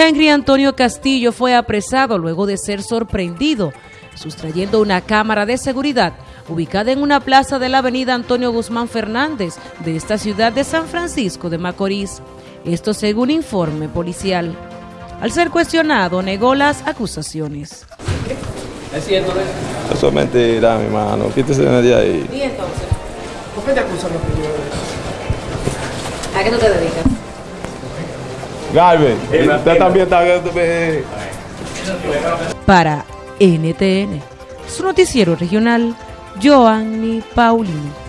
Henry Antonio Castillo fue apresado luego de ser sorprendido sustrayendo una cámara de seguridad ubicada en una plaza de la avenida Antonio Guzmán Fernández de esta ciudad de San Francisco de Macorís. Esto según informe policial. Al ser cuestionado, negó las acusaciones. ¿Es cierto eso? Eso es mentira, mi mano. Quítese de ahí. ¿Y entonces? ¿Por qué te acusan los ¿A qué tú te dedicas? Galvez, usted también está... Para NTN, su noticiero regional, Joanny Paulino.